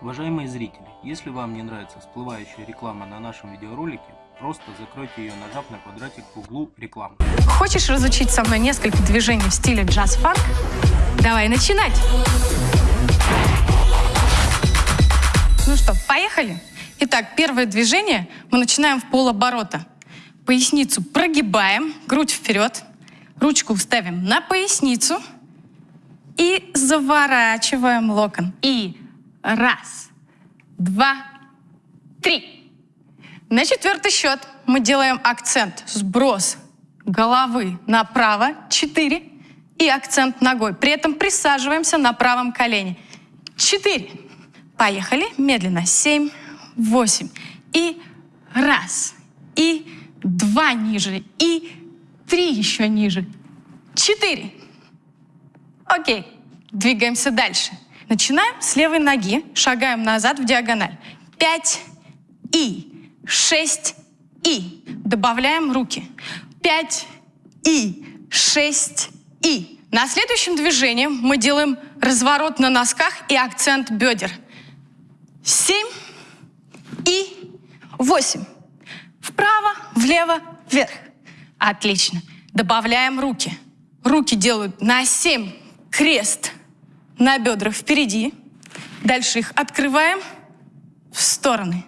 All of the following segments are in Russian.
Уважаемые зрители, если вам не нравится всплывающая реклама на нашем видеоролике, просто закройте ее, нажав на квадратик в углу рекламы. Хочешь разучить со мной несколько движений в стиле джаз-фанк? Давай начинать! Ну что, поехали? Итак, первое движение мы начинаем в полоборота. Поясницу прогибаем, грудь вперед, ручку ставим на поясницу и заворачиваем локон. И раз, два, три. На четвертый счет мы делаем акцент, сброс головы направо, четыре, и акцент ногой. При этом присаживаемся на правом колене. Четыре. Поехали. Медленно. Семь, восемь. И раз. И два ниже. И три еще ниже. Четыре. Окей. Двигаемся дальше. Начинаем с левой ноги. Шагаем назад в диагональ. Пять. И. Шесть. И. Добавляем руки. Пять. И. Шесть. И. На следующем движении мы делаем разворот на носках и акцент бедер. Семь и восемь. Вправо, влево, вверх. Отлично. Добавляем руки. Руки делают на семь крест на бедрах впереди. Дальше их открываем в стороны.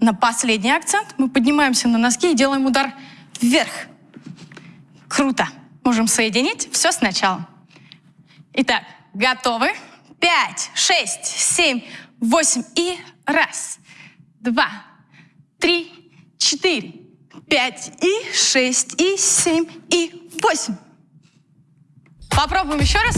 На последний акцент мы поднимаемся на носки и делаем удар вверх. Круто. Можем соединить все сначала. Итак, готовы? Пять, шесть, семь, восемь и раз, два, три, четыре, пять и шесть и семь и восемь. Попробуем еще раз.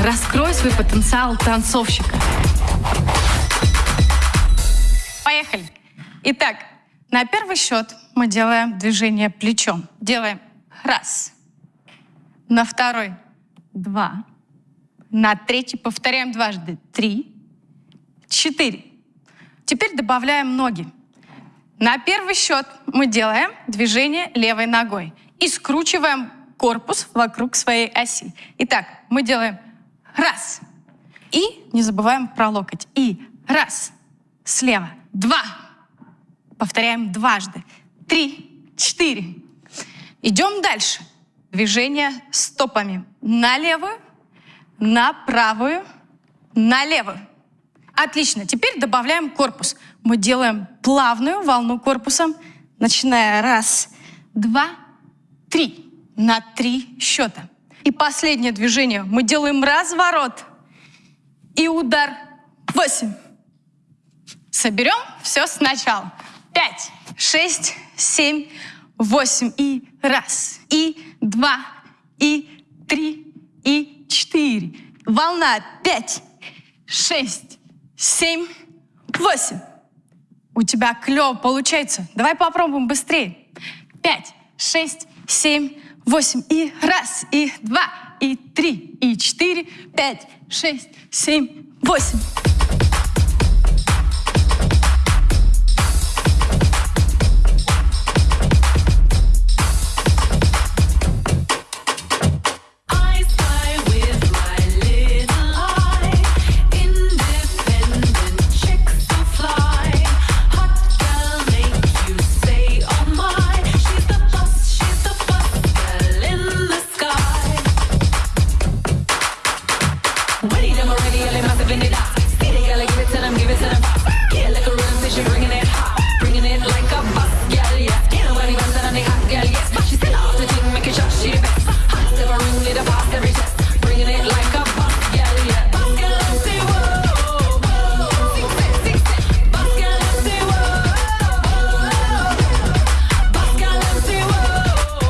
Раскрой свой потенциал танцовщика. Поехали. Итак, на первый счет мы делаем движение плечом. Делаем раз. На второй два. На третий повторяем дважды. Три. Четыре. Теперь добавляем ноги. На первый счет мы делаем движение левой ногой и скручиваем корпус вокруг своей оси. Итак, мы делаем раз. И не забываем про локоть. И раз. Слева. Два. Повторяем дважды. Три. Четыре. Идем дальше. Движение стопами на левую, на правую, на левую. Отлично. Теперь добавляем корпус. Мы делаем плавную волну корпусом, начиная раз, два, три. На три счета. И последнее движение. Мы делаем разворот и удар. Восемь. Соберем все сначала. Пять, шесть, семь, восемь. И раз, и два, и три, и четыре. Волна. Пять, шесть, семь, восемь. У тебя клево получается. Давай попробуем быстрее. Пять, шесть, семь, восемь. И раз, и два, и три, и четыре, пять, шесть, семь, восемь.